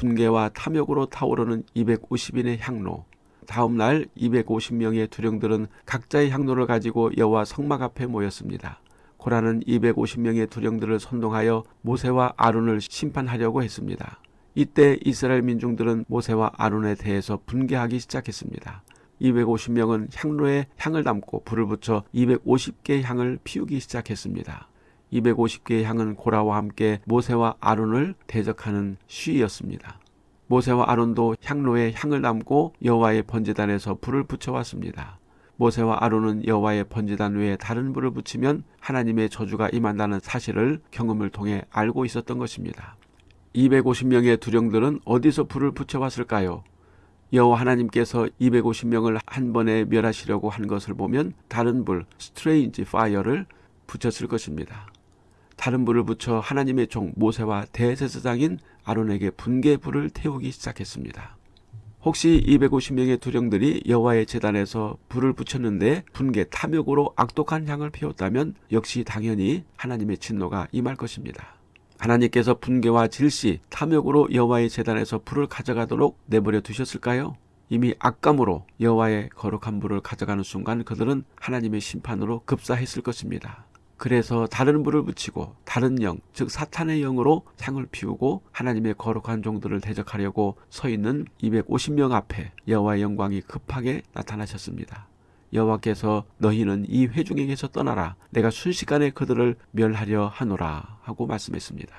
분개와 탐욕으로 타오르는 250인의 향로 다음 날 250명의 두령들은 각자의 향로를 가지고 여호와 성막 앞에 모였습니다. 고라는 250명의 두령들을 선동하여 모세와 아론을 심판하려고 했습니다. 이때 이스라엘 민중들은 모세와 아론에 대해서 분개하기 시작했습니다. 250명은 향로에 향을 담고 불을 붙여 250개의 향을 피우기 시작했습니다. 250개의 향은 고라와 함께 모세와 아론을 대적하는 시위였습니다. 모세와 아론도 향로에 향을 담고 여호와의 번제단에서 불을 붙여왔습니다. 모세와 아론은 여호와의 번제단 외에 다른 불을 붙이면 하나님의 저주가 임한다는 사실을 경험을 통해 알고 있었던 것입니다. 250명의 두령들은 어디서 불을 붙여왔을까요? 여호와 하나님께서 250명을 한 번에 멸하시려고 한 것을 보면 다른 불, strange fire를 붙였을 것입니다. 다른 불을 붙여 하나님의 종 모세와 대제사장인 아론에게 분개 불을 태우기 시작했습니다. 혹시 250명의 두령들이 여호와의 재단에서 불을 붙였는데 분개 탐욕으로 악독한 향을 피웠다면 역시 당연히 하나님의 진노가 임할 것입니다. 하나님께서 분개와 질시, 탐욕으로 여호와의 재단에서 불을 가져가도록 내버려 두셨을까요? 이미 악감으로 여호와의 거룩한 불을 가져가는 순간 그들은 하나님의 심판으로 급사했을 것입니다. 그래서 다른 불을 붙이고 다른 영, 즉 사탄의 영으로 향을 피우고 하나님의 거룩한 종들을 대적하려고 서 있는 250명 앞에 여호와의 영광이 급하게 나타나셨습니다. 여호와께서 너희는 이 회중에게서 떠나라 내가 순식간에 그들을 멸하려 하노라 하고 말씀했습니다.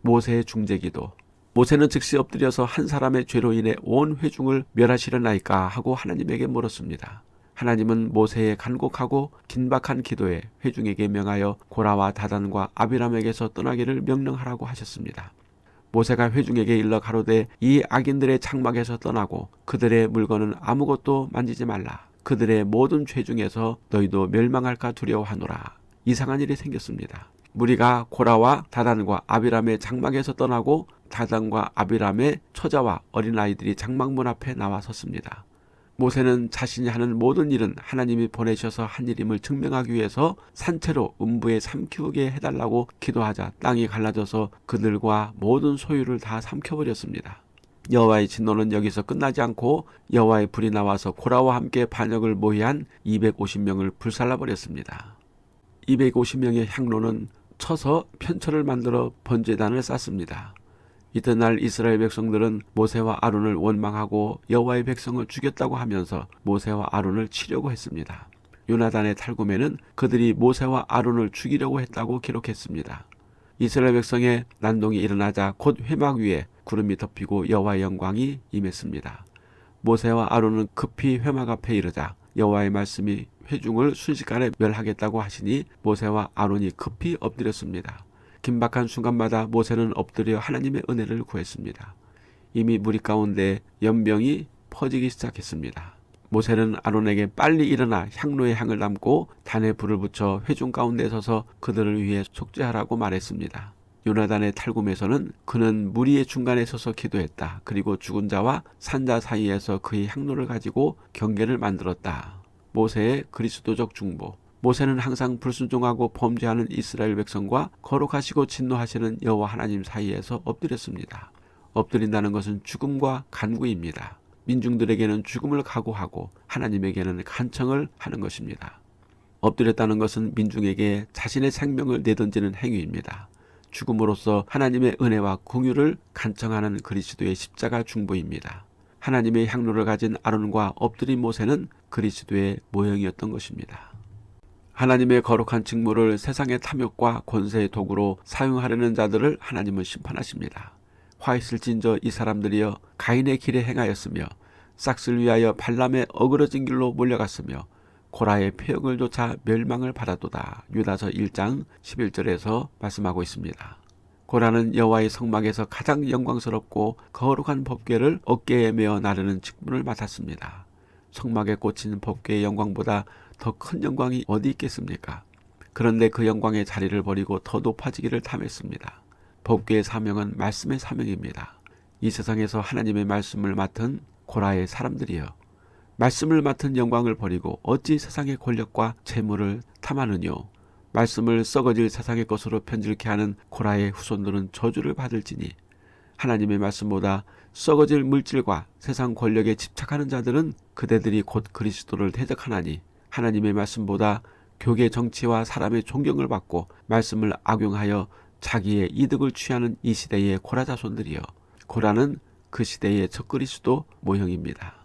모세의 중재기도 모세는 즉시 엎드려서 한 사람의 죄로 인해 온 회중을 멸하시려나이까 하고 하나님에게 물었습니다. 하나님은 모세의 간곡하고 긴박한 기도에 회중에게 명하여 고라와 다단과 아비람에게서 떠나기를 명령하라고 하셨습니다. 모세가 회중에게 일러 가로되 이 악인들의 장막에서 떠나고 그들의 물건은 아무것도 만지지 말라. 그들의 모든 죄 중에서 너희도 멸망할까 두려워하노라. 이상한 일이 생겼습니다. 무리가 고라와 다단과 아비람의 장막에서 떠나고 다단과 아비람의 처자와 어린아이들이 장막문 앞에 나와 섰습니다. 모세는 자신이 하는 모든 일은 하나님이 보내셔서 한 일임을 증명하기 위해서 산채로 음부에 삼키우게 해달라고 기도하자 땅이 갈라져서 그들과 모든 소유를 다 삼켜버렸습니다. 여호와의 진노는 여기서 끝나지 않고 여호와의 불이 나와서 고라와 함께 반역을 모의한 250명을 불살라버렸습니다. 250명의 향로는 쳐서 편철을 만들어 번제단을 쌓습니다. 이튿날 이스라엘 백성들은 모세와 아론을 원망하고 여호와의 백성을 죽였다고 하면서 모세와 아론을 치려고 했습니다. 요나단의 탈구에는 그들이 모세와 아론을 죽이려고 했다고 기록했습니다. 이스라엘 백성의 난동이 일어나자 곧 회막 위에 구름이 덮이고 여호와의 영광이 임했습니다. 모세와 아론은 급히 회막 앞에 이르자 여호와의 말씀이 회중을 순식간에 멸하겠다고 하시니 모세와 아론이 급히 엎드렸습니다. 긴박한 순간마다 모세는 엎드려 하나님의 은혜를 구했습니다. 이미 무리 가운데 연병이 퍼지기 시작했습니다. 모세는 아론에게 빨리 일어나 향로에 향을 담고 단에 불을 붙여 회중 가운데 서서 그들을 위해 속죄하라고 말했습니다. 요나단의 탈굼에서는 그는 무리의 중간에 서서 기도했다. 그리고 죽은 자와 산자 사이에서 그의 향로를 가지고 경계를 만들었다. 모세의 그리스도적 중보 모세는 항상 불순종하고 범죄하는 이스라엘 백성과 거룩하시고 진노하시는 여호와 하나님 사이에서 엎드렸습니다. 엎드린다는 것은 죽음과 간구입니다. 민중들에게는 죽음을 각오하고 하나님에게는 간청을 하는 것입니다. 엎드렸다는 것은 민중에게 자신의 생명을 내던지는 행위입니다. 죽음으로써 하나님의 은혜와 공유를 간청하는 그리스도의 십자가 중보입니다. 하나님의 향로를 가진 아론과 엎드린 모세는 그리스도의 모형이었던 것입니다. 하나님의 거룩한 직무를 세상의 탐욕과 권세의 도구로 사용하려는 자들을 하나님은 심판하십니다. 화 있을진저 이 사람들이여 가인의 길에 행하였으며 싹을 위하여 발람의 어그러진 길로 몰려갔으며 고라의 폐역을 조차 멸망을 받아도다. 유다서 1장 11절에서 말씀하고 있습니다. 고라는 여호와의 성막에서 가장 영광스럽고 거룩한 법궤를 어깨에 메어 나르는 직분을 맡았습니다. 성막에 꽂힌 법궤의 영광보다 더 큰 영광이 어디 있겠습니까? 그런데 그 영광의 자리를 버리고 더 높아지기를 탐했습니다. 법궤의 사명은 말씀의 사명입니다. 이 세상에서 하나님의 말씀을 맡은 고라의 사람들이여 말씀을 맡은 영광을 버리고 어찌 세상의 권력과 재물을 탐하느뇨 말씀을 썩어질 세상의 것으로 편질케 하는 고라의 후손들은 저주를 받을지니 하나님의 말씀보다 썩어질 물질과 세상 권력에 집착하는 자들은 그대들이 곧 그리스도를 대적하나니 하나님의 말씀보다 교계 정치와 사람의 존경을 받고 말씀을 악용하여 자기의 이득을 취하는 이 시대의 고라 자손들이여 고라는 그 시대의 적그리스도 모형입니다.